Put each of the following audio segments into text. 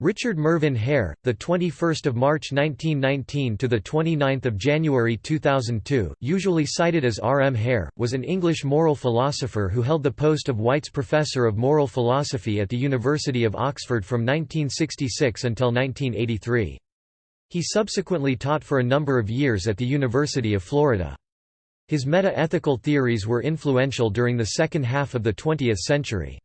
Richard Mervyn Hare, the 21st of March 1919 to the 29th of January 2002, usually cited as R. M. Hare, was an English moral philosopher who held the post of White's Professor of Moral Philosophy at the University of Oxford from 1966 until 1983. He subsequently taught for a number of years at the University of Florida. His meta-ethical theories were influential during the second half of the 20th century.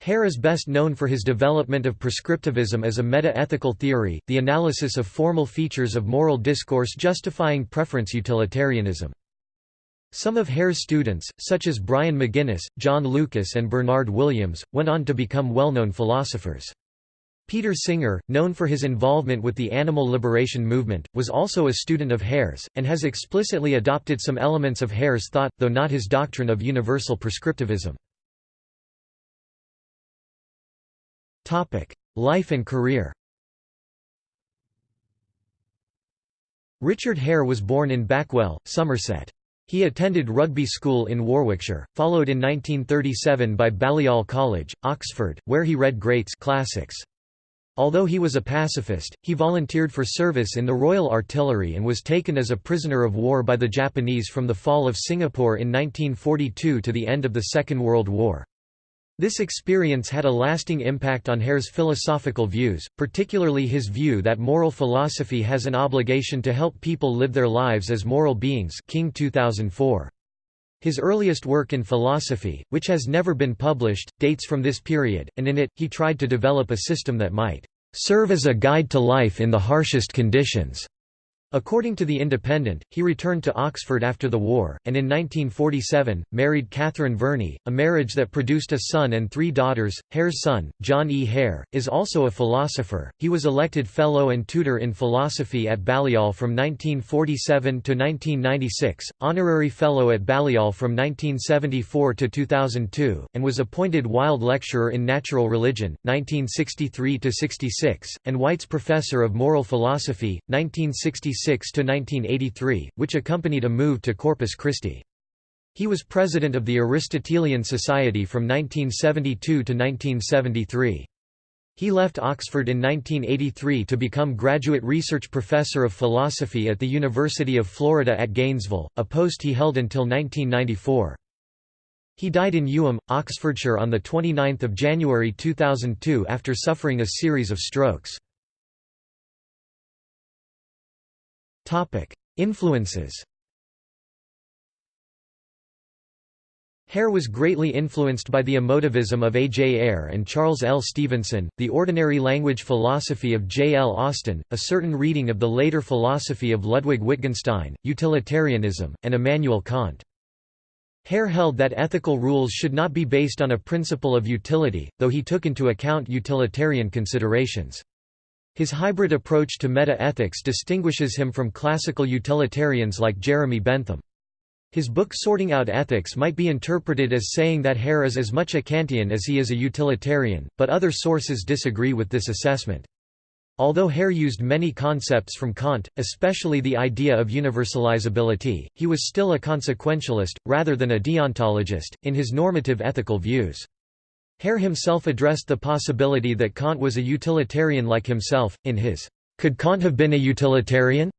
Hare is best known for his development of prescriptivism as a meta-ethical theory, the analysis of formal features of moral discourse justifying preference utilitarianism. Some of Hare's students, such as Brian McGuinness, John Lucas and Bernard Williams, went on to become well-known philosophers. Peter Singer, known for his involvement with the animal liberation movement, was also a student of Hare's, and has explicitly adopted some elements of Hare's thought, though not his doctrine of universal prescriptivism. Life and career Richard Hare was born in Backwell, Somerset. He attended Rugby School in Warwickshire, followed in 1937 by Balliol College, Oxford, where he read greats classics. Although he was a pacifist, he volunteered for service in the Royal Artillery and was taken as a prisoner of war by the Japanese from the fall of Singapore in 1942 to the end of the Second World War. This experience had a lasting impact on Hare's philosophical views, particularly his view that moral philosophy has an obligation to help people live their lives as moral beings King 2004. His earliest work in philosophy, which has never been published, dates from this period, and in it, he tried to develop a system that might "...serve as a guide to life in the harshest conditions." According to The Independent, he returned to Oxford after the war, and in 1947, married Catherine Verney, a marriage that produced a son and three daughters. Hare's son, John E. Hare, is also a philosopher. He was elected Fellow and Tutor in Philosophy at Balliol from 1947 to 1996, Honorary Fellow at Balliol from 1974 to 2002, and was appointed Wilde Lecturer in Natural Religion, 1963 66, and White's Professor of Moral Philosophy, 1966 1986–1983, which accompanied a move to Corpus Christi. He was president of the Aristotelian Society from 1972 to 1973. He left Oxford in 1983 to become graduate research professor of philosophy at the University of Florida at Gainesville, a post he held until 1994. He died in Ewelme, Oxfordshire on 29 January 2002 after suffering a series of strokes. Influences Hare was greatly influenced by the emotivism of A. J. Ayer and Charles L. Stevenson, the ordinary language philosophy of J. L. Austin, a certain reading of the later philosophy of Ludwig Wittgenstein, utilitarianism, and Immanuel Kant. Hare held that ethical rules should not be based on a principle of utility, though he took into account utilitarian considerations. His hybrid approach to meta-ethics distinguishes him from classical utilitarians like Jeremy Bentham. His book Sorting Out Ethics might be interpreted as saying that Hare is as much a Kantian as he is a utilitarian, but other sources disagree with this assessment. Although Hare used many concepts from Kant, especially the idea of universalizability, he was still a consequentialist, rather than a deontologist, in his normative ethical views. Hare himself addressed the possibility that Kant was a utilitarian like himself, in his Could Kant have been a utilitarian?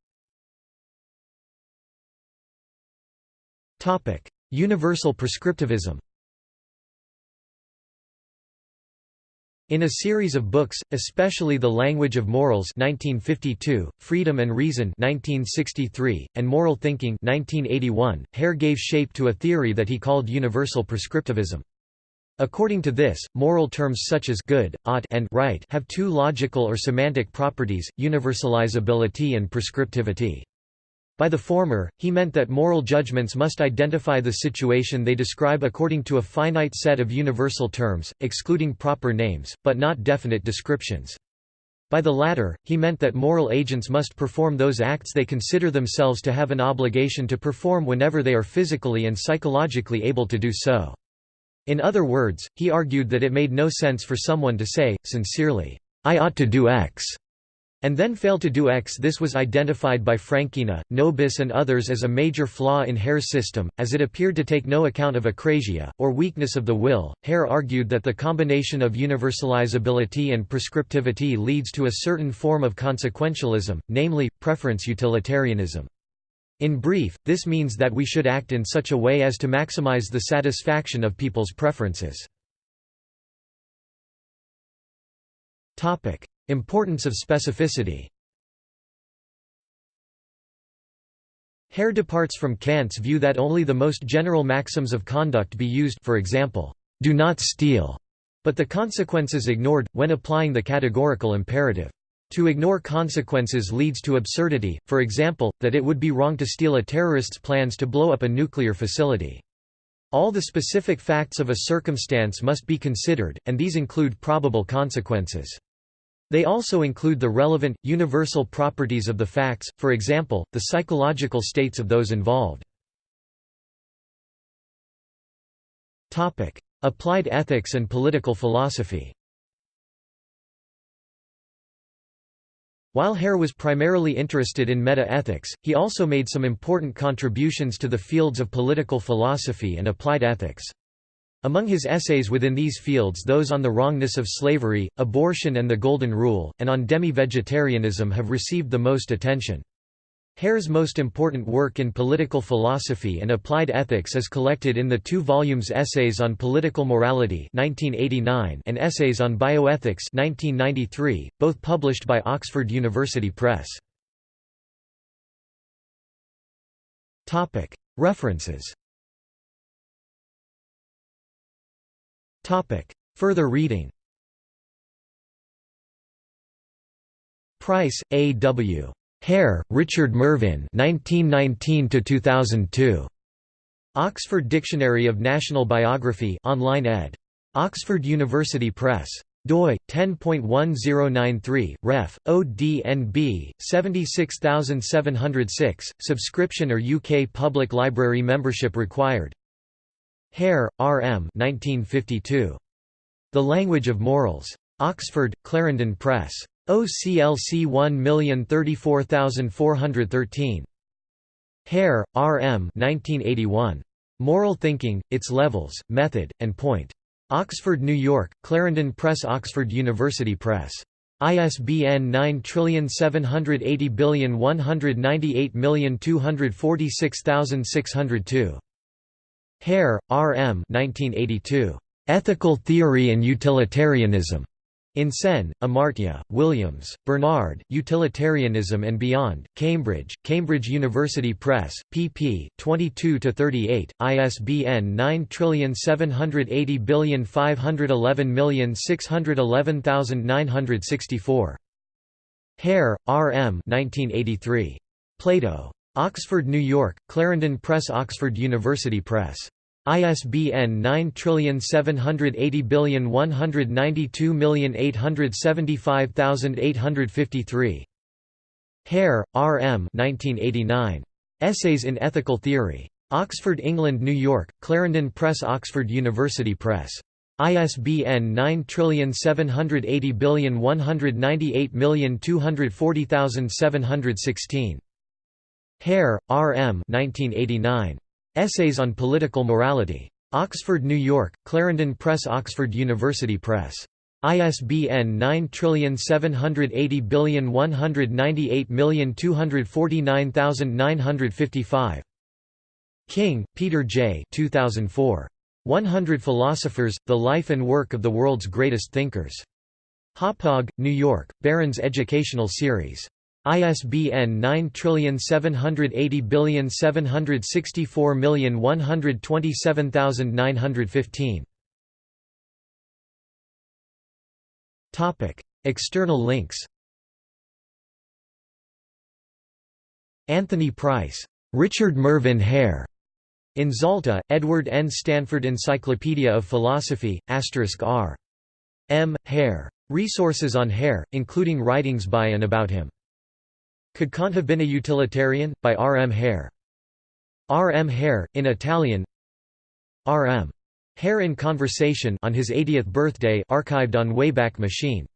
Universal prescriptivism In a series of books, especially The Language of Morals 1952, Freedom and Reason 1963, and Moral Thinking 1981, Hare gave shape to a theory that he called universal prescriptivism. According to this, moral terms such as good, ought and right have two logical or semantic properties, universalizability and prescriptivity. By the former, he meant that moral judgments must identify the situation they describe according to a finite set of universal terms, excluding proper names, but not definite descriptions. By the latter, he meant that moral agents must perform those acts they consider themselves to have an obligation to perform whenever they are physically and psychologically able to do so. In other words, he argued that it made no sense for someone to say, sincerely, I ought to do X, and then fail to do X. This was identified by Frankena, Nobis and others as a major flaw in Hare's system, as it appeared to take no account of akrasia, or weakness of the will. Hare argued that the combination of universalizability and prescriptivity leads to a certain form of consequentialism, namely, preference utilitarianism. In brief, this means that we should act in such a way as to maximize the satisfaction of people's preferences. Importance of specificity Hare departs from Kant's view that only the most general maxims of conduct be used for example, do not steal, but the consequences ignored, when applying the categorical imperative. To ignore consequences leads to absurdity, for example, that it would be wrong to steal a terrorist's plans to blow up a nuclear facility. All the specific facts of a circumstance must be considered, and these include probable consequences. They also include the relevant, universal properties of the facts, for example, the psychological states of those involved. Applied ethics and political philosophy While Hare was primarily interested in meta-ethics, he also made some important contributions to the fields of political philosophy and applied ethics. Among his essays within these fields those on the wrongness of slavery, abortion and the Golden Rule, and on demi-vegetarianism have received the most attention. Hare's most important work in political philosophy and applied ethics is collected in the two volumes Essays on Political Morality 1989 and Essays on Bioethics 1993, both published by Oxford University Press. References Further reading Price, A. W. Hare, Richard Mervyn 1919–2002. Oxford Dictionary of National Biography online ed. Oxford University Press. doi 10.1093 ref ODNB 76706 subscription or UK Public Library membership required Hare, R. M. 1952. The Language of Morals. Oxford, Clarendon Press. OCLC 1034413. Hare, R. M. 1981. Moral Thinking, Its Levels, Method, and Point. Oxford, New York, Clarendon Press Oxford University Press. ISBN 9780198246602. Hare, R. M. 1982. Ethical Theory and Utilitarianism. In Sen, Amartya, Williams, Bernard, Utilitarianism and Beyond, Cambridge, Cambridge University Press, pp. 22–38, ISBN 9780511611964. Hare, R. M. 1983. Plato. Oxford, New York, Clarendon Press Oxford University Press. ISBN 9780192875853. Hare, R. M. 1989. Essays in Ethical Theory. Oxford, England, New York, Clarendon Press Oxford University Press. ISBN 9780198240716. Hare, R. M. 1989. Essays on Political Morality. Oxford, New York, Clarendon Press Oxford University Press. ISBN 9780198249955. King, Peter J. 2004. 100 Philosophers, The Life and Work of the World's Greatest Thinkers. Hauppauge, New York, Barron's Educational Series. ISBN 9780764127915. Topic: External links. Anthony Price, Richard Mervyn Hare. In Zalta, Edward N. Stanford Encyclopedia of Philosophy, *R. M. Hare. Resources on Hare, including writings by and about him. Could Kant have been a utilitarian? By R. M. Hare. R. M. Hare, in Italian R. M. Hare in Conversation on his 80th birthday archived on Wayback Machine